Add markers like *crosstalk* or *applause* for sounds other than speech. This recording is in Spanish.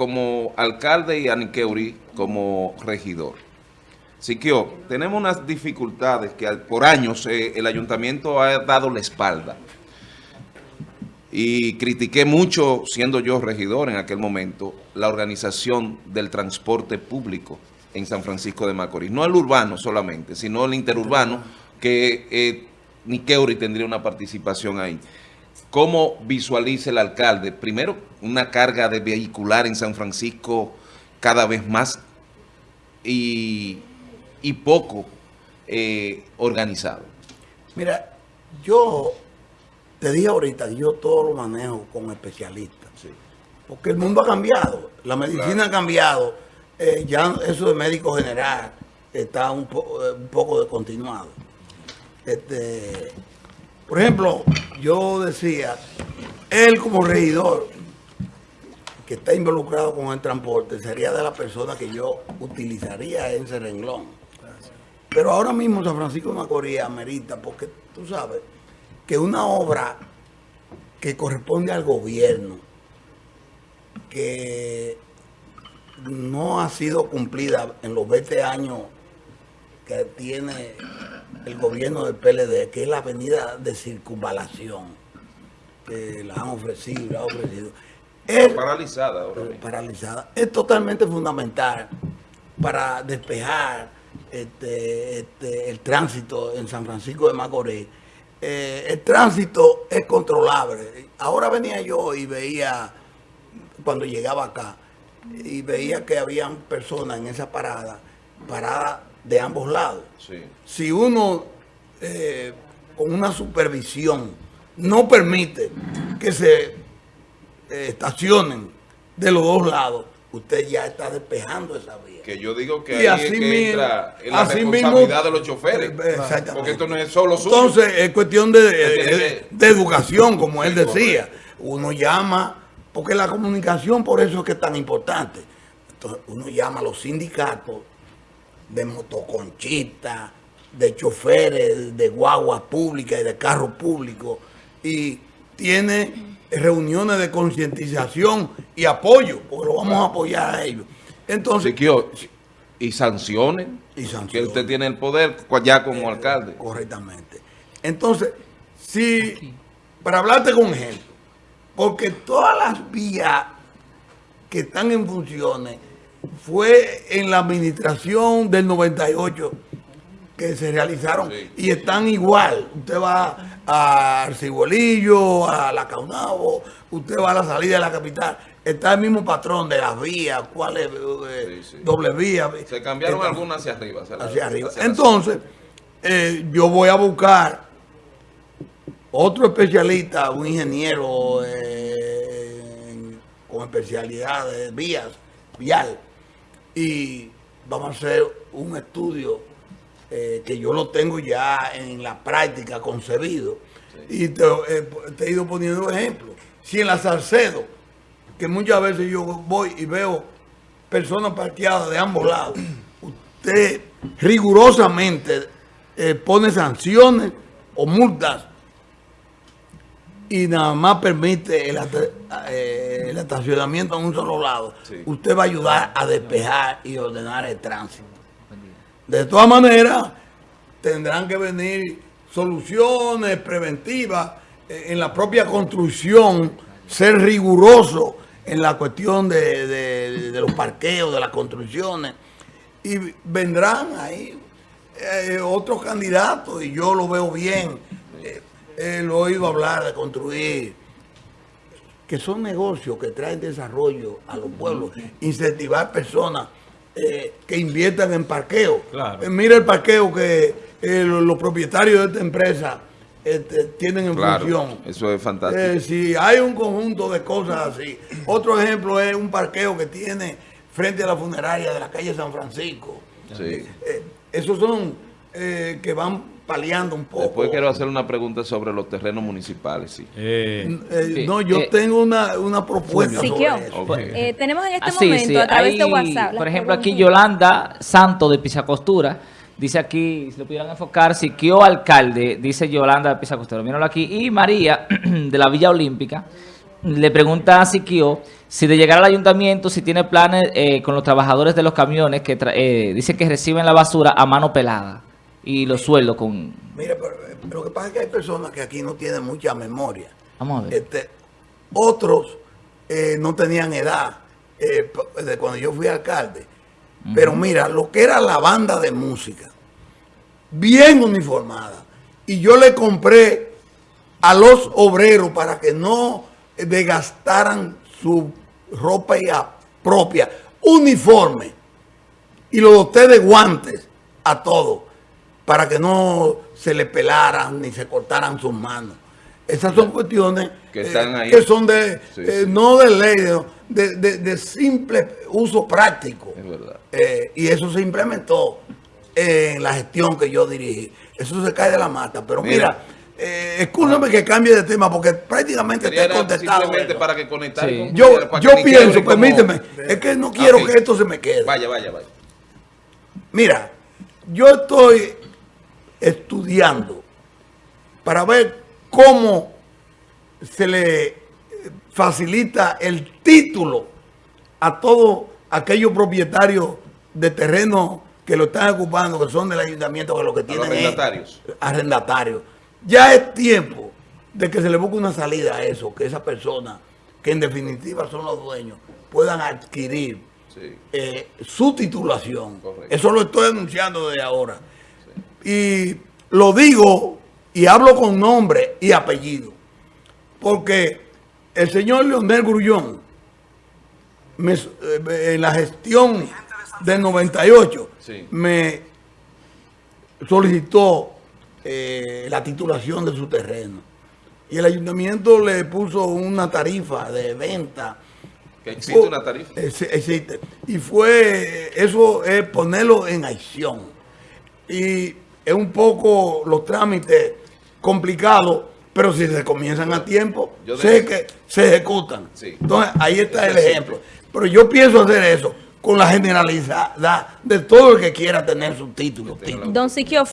como alcalde y a Niqueuri como regidor. Siquio, tenemos unas dificultades que por años eh, el ayuntamiento ha dado la espalda. Y critiqué mucho, siendo yo regidor en aquel momento, la organización del transporte público en San Francisco de Macorís. No el urbano solamente, sino el interurbano, que eh, Niqueuri tendría una participación ahí. ¿Cómo visualiza el alcalde? Primero, una carga de vehicular en San Francisco cada vez más y, poco eh, organizado. Mira, yo te dije ahorita que yo todo lo manejo con especialistas. Porque el mundo ha cambiado, la medicina ha cambiado, eh, ya eso de médico general está un, eh, un poco descontinuado. Este, por ejemplo, yo decía, él como regidor que está involucrado con el transporte sería de la persona que yo utilizaría ese renglón. Pero ahora mismo San Francisco de Macorís amerita, porque tú sabes que una obra que corresponde al gobierno, que no ha sido cumplida en los 20 años que tiene el gobierno del PLD, que es la avenida de circunvalación, que la han ofrecido, la han ofrecido. Es, paralizada ahora Paralizada. Es totalmente fundamental para despejar este, este, el tránsito en San Francisco de Macorís. Eh, el tránsito es controlable. Ahora venía yo y veía, cuando llegaba acá, y veía que habían personas en esa parada, parada de ambos lados. Si uno eh, con una supervisión no permite que se eh, estacionen de los dos lados, usted ya está despejando esa vía. Que yo digo que ahí es que entra en la responsabilidad de los choferes. Eh, porque esto no es solo suyo. Entonces, es cuestión de, de educación, como él decía. Uno llama, porque la comunicación por eso es que es tan importante. Entonces, uno llama a los sindicatos de motoconchistas, de choferes, de guaguas públicas y de carros públicos. Y tiene reuniones de concientización y apoyo, porque lo vamos a apoyar a ellos. Entonces, y sanciones, y sanciones. Que usted tiene el poder ya como eh, alcalde. Correctamente. Entonces, si, para hablarte con ejemplo, porque todas las vías que están en funciones fue en la administración del 98 que se realizaron y están igual. Usted va a Arcibolillo, a La Caunabo, usted va a la salida de la capital. Está el mismo patrón de las vías, cuáles, eh, doble vía. Se cambiaron algunas hacia arriba. Hacia, arriba. Entonces, eh, yo voy a buscar otro especialista, un ingeniero eh, con especialidad de vías, vial, y vamos a hacer un estudio eh, que yo lo tengo ya en la práctica concebido. Y eh, te, he ido poniendo ejemplos. Si en la Salcedo, que muchas veces yo voy y veo personas parqueadas de ambos lados, usted rigurosamente eh, pone sanciones o multas y nada más permite el, eh, estacionamiento en un solo lado, usted va a ayudar a despejar y ordenar el tránsito. De todas maneras, tendrán que venir soluciones preventivas eh, en la propia construcción, ser riguroso en la cuestión de, los parqueos, de las construcciones. Y vendrán ahí eh, otros candidatos y yo lo veo bien he oído hablar de construir, que son negocios que traen desarrollo a los pueblos, incentivar personas eh, que inviertan en parqueo. Eh, mira el parqueo que eh, los, propietarios de esta empresa este, tienen en función. Eso es fantástico. si hay un conjunto de cosas así. Otro ejemplo es un parqueo que tiene frente a la funeraria de la calle San Francisco. esos son que van paliando un poco. Después quiero hacer una pregunta sobre los terrenos municipales. Sí. Eh, eh, no, yo eh, tengo una, una propuesta. tenemos en este ah, momento a través de WhatsApp. Por ejemplo, aquí Yolanda Santo de Pisacostura. Dice aquí, si lo pudieran enfocar, Siquio Alcalde, dice Yolanda de Pisacostura. Míralo aquí. Y María, *clears throat* de la Villa Olímpica, le pregunta a Siquio si de llegar al ayuntamiento, si tiene planes eh, con los trabajadores de los camiones que eh, dicen que reciben la basura a mano pelada y los sueldos con... Mira, pero, lo que pasa es que hay personas que aquí no tienen mucha memoria. Vamos a ver. Este, otros eh, no tenían edad eh, de cuando yo fui alcalde. Pero mira, lo que era la banda de música, bien uniformada. Y yo le compré a los obreros para que no desgastaran su ropa ya propia, uniforme. Y lo doté de guantes a todos para que no se le pelaran ni se cortaran sus manos. Esas son cuestiones eh, Que están ahí. que son de, Sí, eh, sí. no de ley, de, de- de- simple uso práctico. Es verdad. Eh, y eso se implementó en la gestión que yo dirigí. Eso se cae de la mata. Pero mira, Mira. eh, escúchame que cambie de tema porque prácticamente Quería te he era contestado. simplemente para que conectar Sí. con- Yo, para que yo ni pienso, como- permíteme, es que no quiero Ok. que esto se me quede. Vaya, vaya, vaya. Mira, yo estoy estudiando para ver cómo se le eh, facilita el título a todos aquellos propietarios de terreno que lo están ocupando, que son del ayuntamiento, que lo que los tienen es arrendatarios. arrendatarios. Ya es tiempo de que se le busque una salida a eso, que esas personas, que en definitiva son los dueños, puedan adquirir Sí. eh, su titulación. Correcto. Eso lo estoy anunciando desde ahora. Y lo digo y hablo con nombre y apellido. Porque el señor Leonel Grullón, me- eh, en la gestión del 98, Sí. me solicitó eh, la titulación de su terreno. Y el ayuntamiento le puso una tarifa de venta Que existe una tarifa. Ex- Existe. Y fue, eso es ponerlo en acción. Y es un poco los trámites complicados, pero si se comienzan a tiempo, Yo sé que se ejecutan. Sí. Entonces, ahí está el ejemplo. Pero yo pienso hacer eso con la generalidad de todo el que quiera tener su título. Don Siquio.